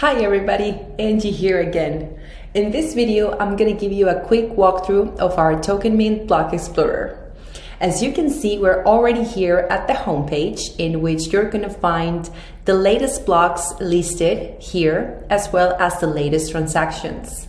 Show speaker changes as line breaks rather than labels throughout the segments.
Hi everybody, Angie here again. In this video, I'm gonna give you a quick walkthrough of our Token Mint Block Explorer. As you can see, we're already here at the homepage in which you're gonna find the latest blocks listed here, as well as the latest transactions.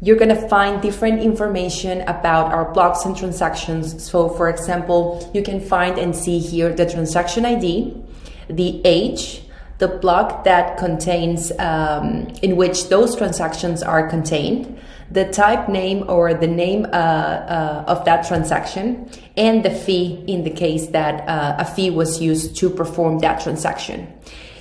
You're gonna find different information about our blocks and transactions. So for example, you can find and see here the transaction ID, the age, the block that contains, um, in which those transactions are contained, the type name or the name uh, uh, of that transaction, and the fee in the case that uh, a fee was used to perform that transaction.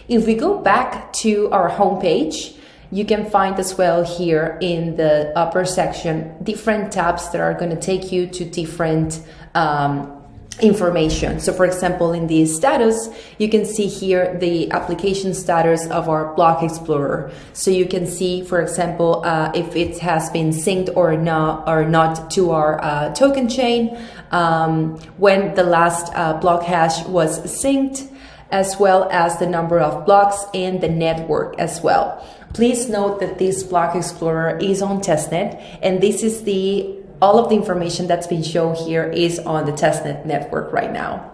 If we go back to our homepage, you can find as well here in the upper section different tabs that are going to take you to different um, information. So for example, in the status, you can see here the application status of our Block Explorer. So you can see, for example, uh, if it has been synced or not, or not to our uh, token chain, um, when the last uh, block hash was synced, as well as the number of blocks and the network as well. Please note that this Block Explorer is on testnet and this is the all of the information that's been shown here is on the testnet network right now.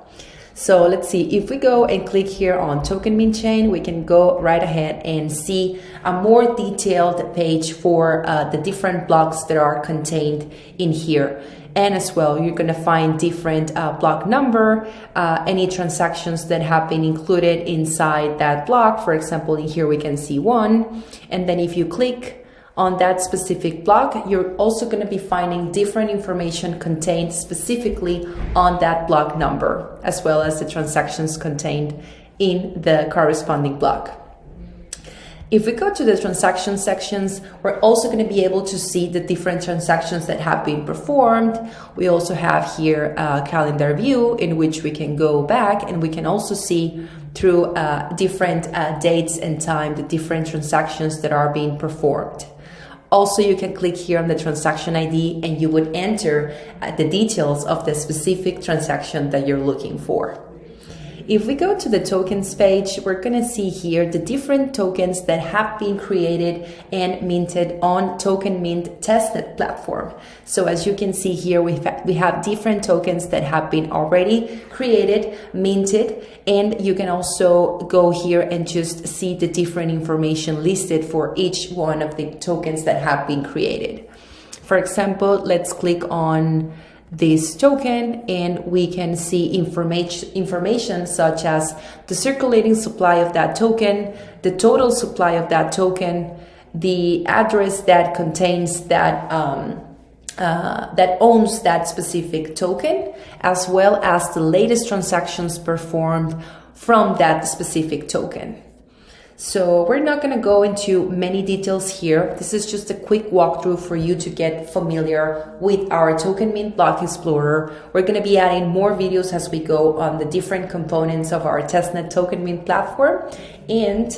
So let's see, if we go and click here on Token Mint Chain, we can go right ahead and see a more detailed page for uh, the different blocks that are contained in here. And as well, you're gonna find different uh, block number, uh, any transactions that have been included inside that block. For example, in here we can see one. And then if you click on that specific block, you're also going to be finding different information contained specifically on that block number, as well as the transactions contained in the corresponding block. If we go to the transaction sections, we're also going to be able to see the different transactions that have been performed. We also have here a calendar view in which we can go back and we can also see through uh, different uh, dates and time the different transactions that are being performed. Also, you can click here on the transaction ID and you would enter uh, the details of the specific transaction that you're looking for. If we go to the tokens page, we're going to see here the different tokens that have been created and minted on Token Mint testnet platform. So as you can see here, we we have different tokens that have been already created, minted, and you can also go here and just see the different information listed for each one of the tokens that have been created. For example, let's click on this token and we can see information information such as the circulating supply of that token, the total supply of that token, the address that contains that um, uh, that owns that specific token, as well as the latest transactions performed from that specific token. So we're not going to go into many details here. This is just a quick walkthrough for you to get familiar with our Token Mint Block Explorer. We're going to be adding more videos as we go on the different components of our testnet Token Mint platform. And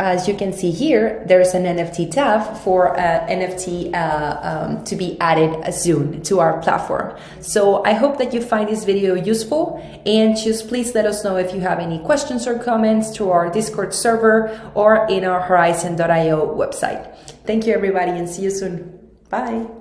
as you can see here, there's an NFT tab for uh, NFT uh, um, to be added soon to our platform. So I hope that you find this video useful and just please let us know if you have any questions or comments to our Discord server or in our horizon.io website. Thank you everybody and see you soon. Bye.